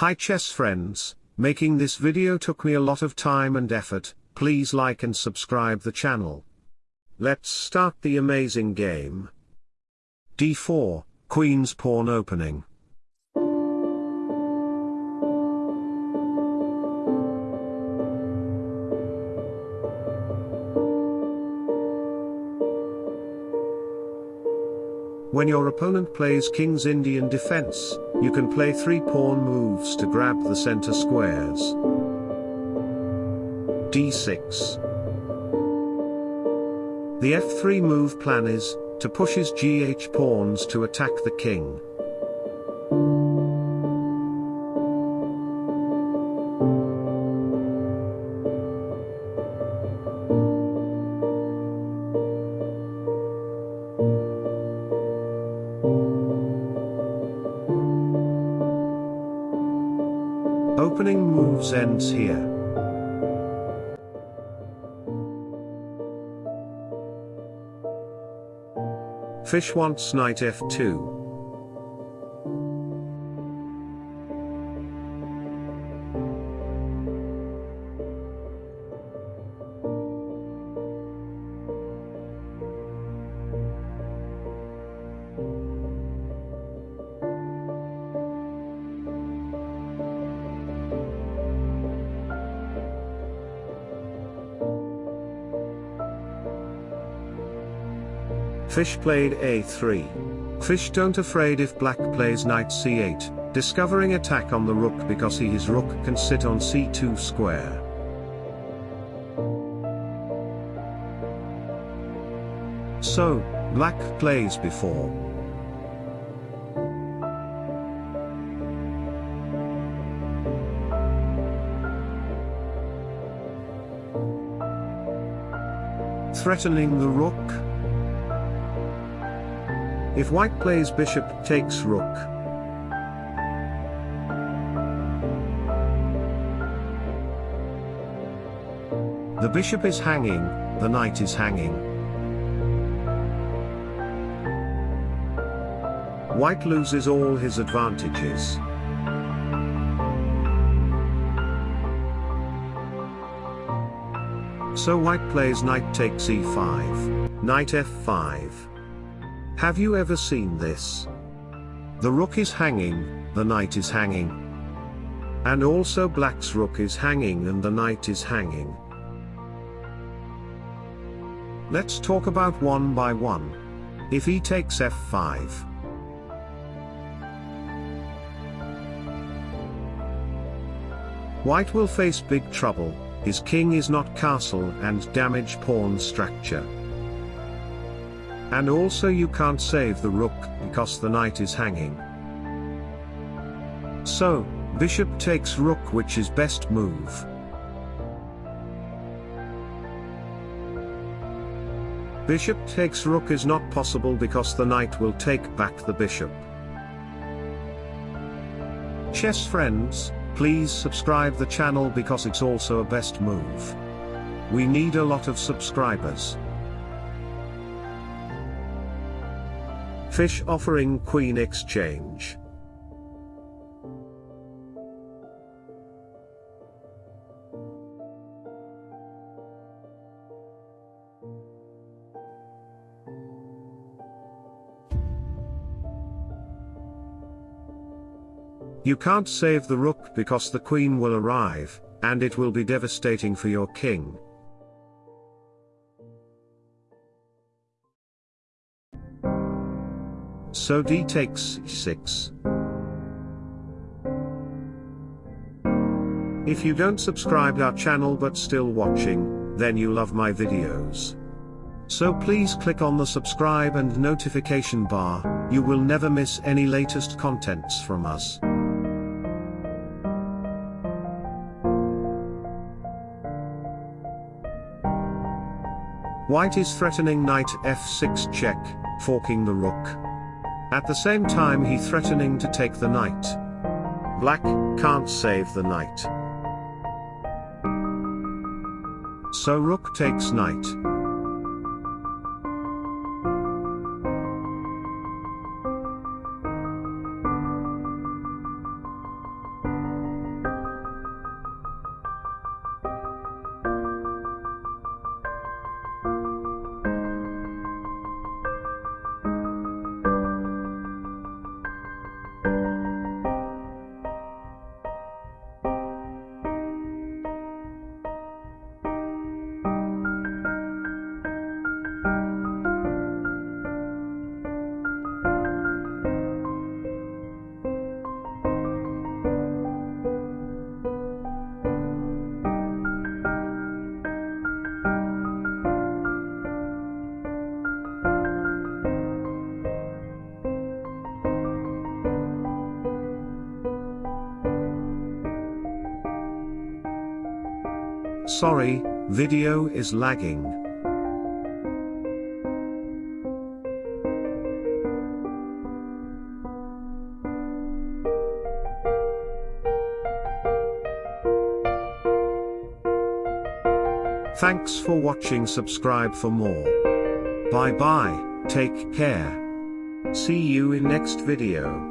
Hi chess friends, making this video took me a lot of time and effort, please like and subscribe the channel. Let's start the amazing game. d4, Queen's Pawn Opening. When your opponent plays King's Indian defense, you can play three pawn moves to grab the center squares. d6. The f3 move plan is, to push his gh pawns to attack the king. Opening moves ends here. Fish wants knight f2. Fish played a3. Fish don't afraid if black plays knight c8, discovering attack on the rook because he his rook can sit on c2 square. So, black plays before. Threatening the rook? If white plays bishop takes rook. The bishop is hanging, the knight is hanging. White loses all his advantages. So white plays knight takes e5, knight f5. Have you ever seen this? The rook is hanging, the knight is hanging. And also black's rook is hanging and the knight is hanging. Let's talk about one by one. If he takes f5. White will face big trouble, his king is not castle and damage pawn structure. And also you can't save the rook, because the knight is hanging. So, bishop takes rook which is best move. Bishop takes rook is not possible because the knight will take back the bishop. Chess friends, please subscribe the channel because it's also a best move. We need a lot of subscribers. Fish offering Queen Exchange. You can't save the rook because the queen will arrive, and it will be devastating for your king. So d takes 6. If you don't subscribe our channel but still watching, then you love my videos. So please click on the subscribe and notification bar, you will never miss any latest contents from us. White is threatening knight f6 check, forking the rook. At the same time he threatening to take the knight. Black can't save the knight. So rook takes knight. Sorry, video is lagging. Thanks for watching subscribe for more. Bye bye, take care. See you in next video.